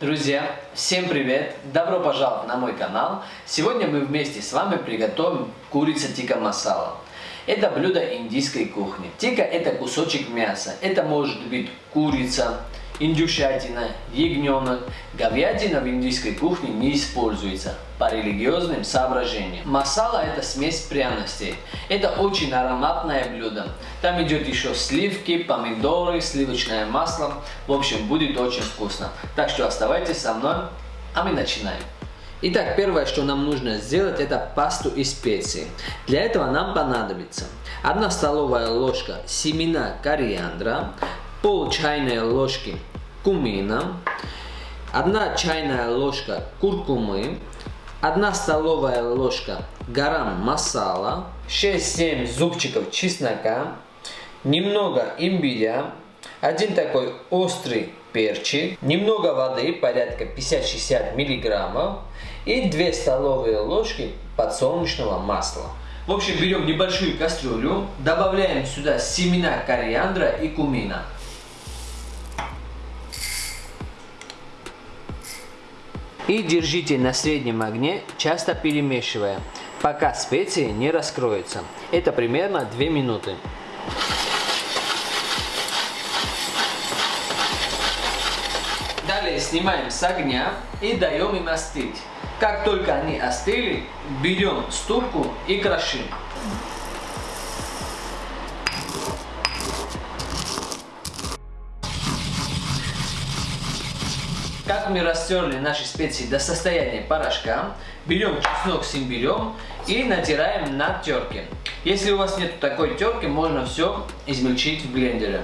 Друзья, всем привет! Добро пожаловать на мой канал! Сегодня мы вместе с вами приготовим курица тика масала. Это блюдо индийской кухни. Тика это кусочек мяса. Это может быть курица, индюшатина, ягненок. Говядина в индийской кухне не используется по религиозным соображениям. Масала это смесь пряностей. Это очень ароматное блюдо. Там идет еще сливки, помидоры, сливочное масло. В общем, будет очень вкусно. Так что оставайтесь со мной, а мы начинаем. Итак, первое, что нам нужно сделать, это пасту из специй. Для этого нам понадобится 1 столовая ложка семена кориандра, пол чайной ложки кумина, 1 чайная ложка куркумы, 1 столовая ложка гарам масала, 6-7 зубчиков чеснока, немного имбиря, один такой острый перчик, немного воды, порядка 50-60 миллиграммов и 2 столовые ложки подсолнечного масла. В общем, берем небольшую кастрюлю, добавляем сюда семена кориандра и кумина. И держите на среднем огне, часто перемешивая, пока специи не раскроются. Это примерно 2 минуты. Далее снимаем с огня и даем им остыть. Как только они остыли, берем ступку и крошим. Как мы растерли наши специи до состояния порошка, берем чеснок с имбирем и натираем на терке. Если у вас нет такой терки, можно все измельчить в блендере.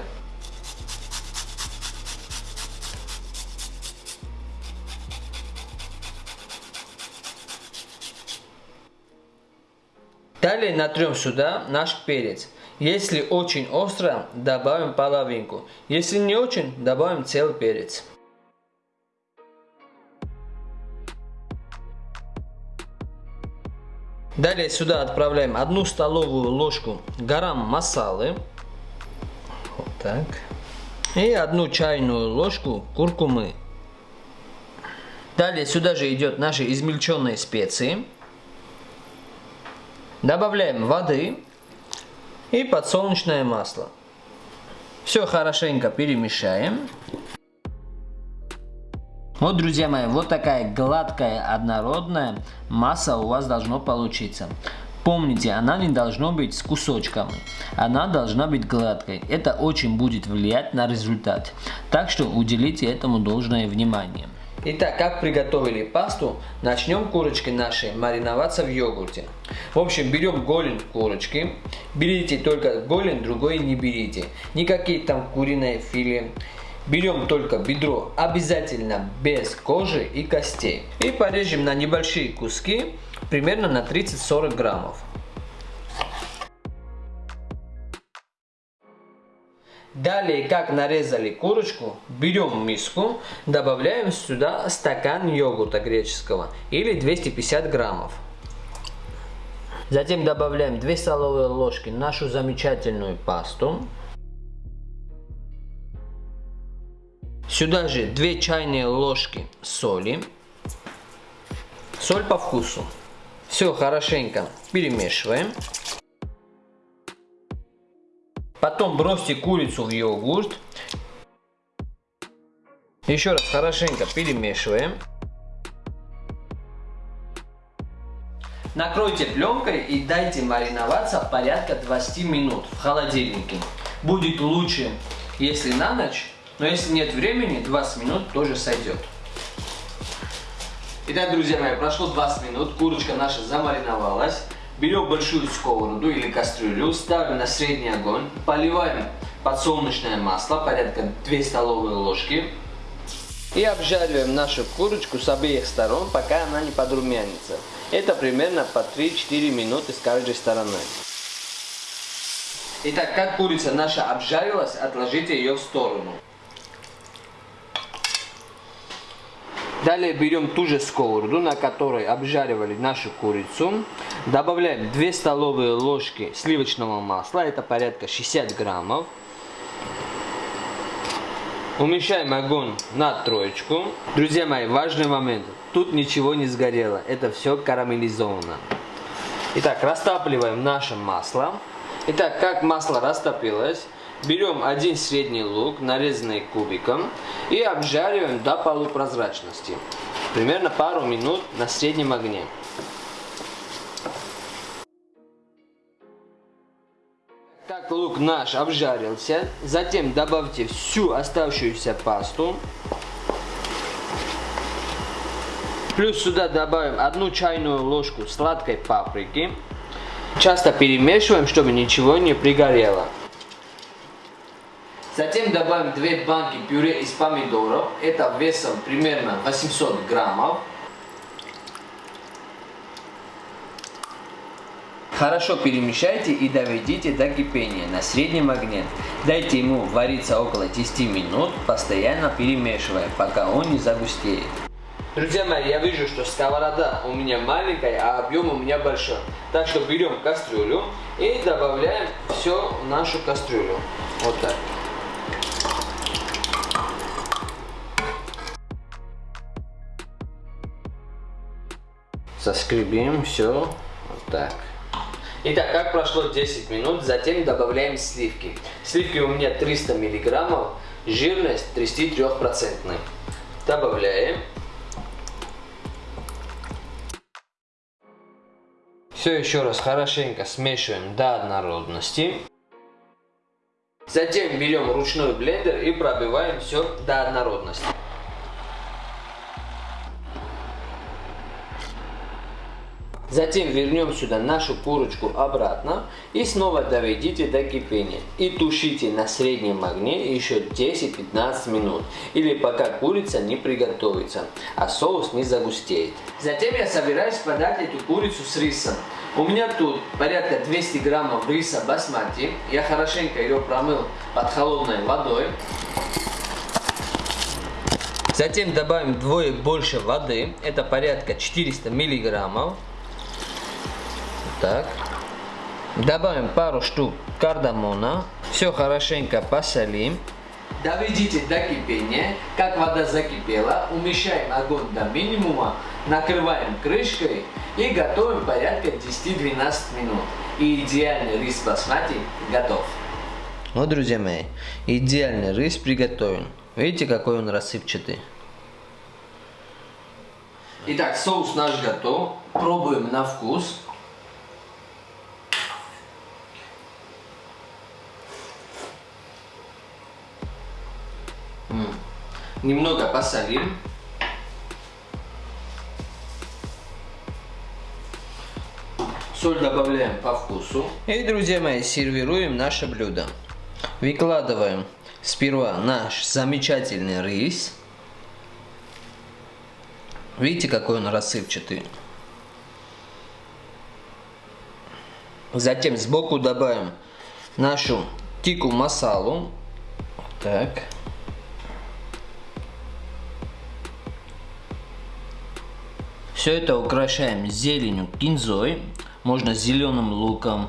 Далее натрем сюда наш перец. Если очень остро, добавим половинку. Если не очень, добавим целый перец. Далее сюда отправляем одну столовую ложку гарам масалы. Вот так. И одну чайную ложку куркумы. Далее сюда же идет наши измельченные специи. Добавляем воды и подсолнечное масло. Все хорошенько перемешаем. Вот, друзья мои, вот такая гладкая, однородная масса у вас должно получиться. Помните, она не должна быть с кусочками, она должна быть гладкой. Это очень будет влиять на результат. Так что уделите этому должное внимание. Итак, как приготовили пасту, начнем курочки наши мариноваться в йогурте. В общем, берем голень курочки, берите только голень, другой не берите. Никакие там куриные филе. Берем только бедро, обязательно без кожи и костей. И порежем на небольшие куски, примерно на 30-40 граммов. Далее, как нарезали курочку, берем миску, добавляем сюда стакан йогурта греческого или 250 граммов. Затем добавляем 2 столовые ложки нашу замечательную пасту. Сюда же 2 чайные ложки соли. Соль по вкусу. Все хорошенько перемешиваем. Потом бросьте курицу в йогурт. Еще раз хорошенько перемешиваем. Накройте пленкой и дайте мариноваться порядка 20 минут в холодильнике. Будет лучше, если на ночь, но если нет времени, 20 минут тоже сойдет. Итак, друзья мои, прошло 20 минут, курочка наша замариновалась. Берем большую сковороду или кастрюлю, ставим на средний огонь, поливаем подсолнечное масло, порядка 2 столовые ложки. И обжариваем нашу курочку с обеих сторон, пока она не подрумянится. Это примерно по 3-4 минуты с каждой стороны. Итак, как курица наша обжарилась, отложите ее в сторону. Далее берем ту же сковороду, на которой обжаривали нашу курицу. Добавляем 2 столовые ложки сливочного масла, это порядка 60 граммов. Уменьшаем огонь на троечку. Друзья мои, важный момент. Тут ничего не сгорело. Это все карамелизовано. Итак, растапливаем наше масло. Итак, как масло растопилось, берем один средний лук, нарезанный кубиком, и обжариваем до полупрозрачности. Примерно пару минут на среднем огне. Как лук наш обжарился, затем добавьте всю оставшуюся пасту. Плюс сюда добавим одну чайную ложку сладкой паприки. Часто перемешиваем, чтобы ничего не пригорело. Затем добавим 2 банки пюре из помидоров. Это весом примерно 800 граммов. Хорошо перемешайте и доведите до кипения на среднем огне. Дайте ему вариться около 10 минут, постоянно перемешивая, пока он не загустеет. Друзья мои, я вижу, что сковорода у меня маленькая, а объем у меня большой. Так что берем кастрюлю и добавляем все в нашу кастрюлю. Вот так. Соскребим все вот так. Итак, как прошло 10 минут, затем добавляем сливки. Сливки у меня 300 миллиграммов, жирность 33%. Добавляем. Все еще раз хорошенько смешиваем до однородности. Затем берем ручной блендер и пробиваем все до однородности. Затем вернем сюда нашу курочку обратно и снова доведите до кипения. И тушите на среднем огне еще 10-15 минут. Или пока курица не приготовится, а соус не загустеет. Затем я собираюсь подать эту курицу с рисом. У меня тут порядка 200 граммов риса басмати. Я хорошенько ее промыл под холодной водой. Затем добавим вдвое больше воды, это порядка 400 миллиграммов. Так. Добавим пару штук кардамона. Все хорошенько посолим. Доведите до кипения. Как вода закипела, умещаем огонь до минимума, накрываем крышкой и готовим порядка 10-12 минут. И идеальный рис басмати готов. Вот, друзья мои, идеальный рис приготовлен. Видите, какой он рассыпчатый? Итак, соус наш готов. Пробуем на вкус. Немного посолим. Соль добавляем по вкусу. И, друзья мои, сервируем наше блюдо. Выкладываем сперва наш замечательный рис. Видите, какой он рассыпчатый. Затем сбоку добавим нашу тику масалу. Так. Все это украшаем зеленью, кинзой, можно зеленым луком.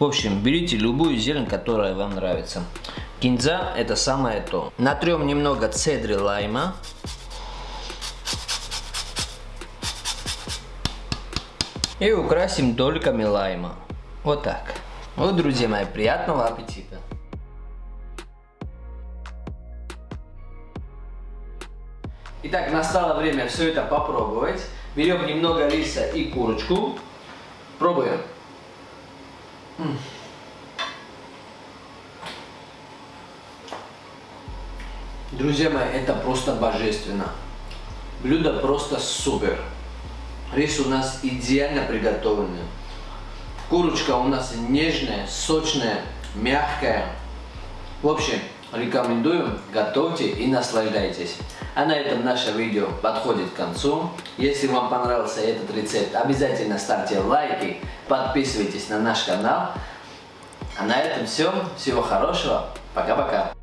В общем, берите любую зелень, которая вам нравится. Кинза это самое то. Натрем немного цедры лайма. И украсим дольками лайма. Вот так. Вот, друзья мои, приятного аппетита! Итак, настало время все это попробовать. Берем немного риса и курочку. Пробуем. Друзья мои, это просто божественно. Блюдо просто супер. Рис у нас идеально приготовленный. Курочка у нас нежная, сочная, мягкая. В общем, Рекомендую, готовьте и наслаждайтесь. А на этом наше видео подходит к концу. Если вам понравился этот рецепт, обязательно ставьте лайки, подписывайтесь на наш канал. А на этом все. Всего хорошего. Пока-пока.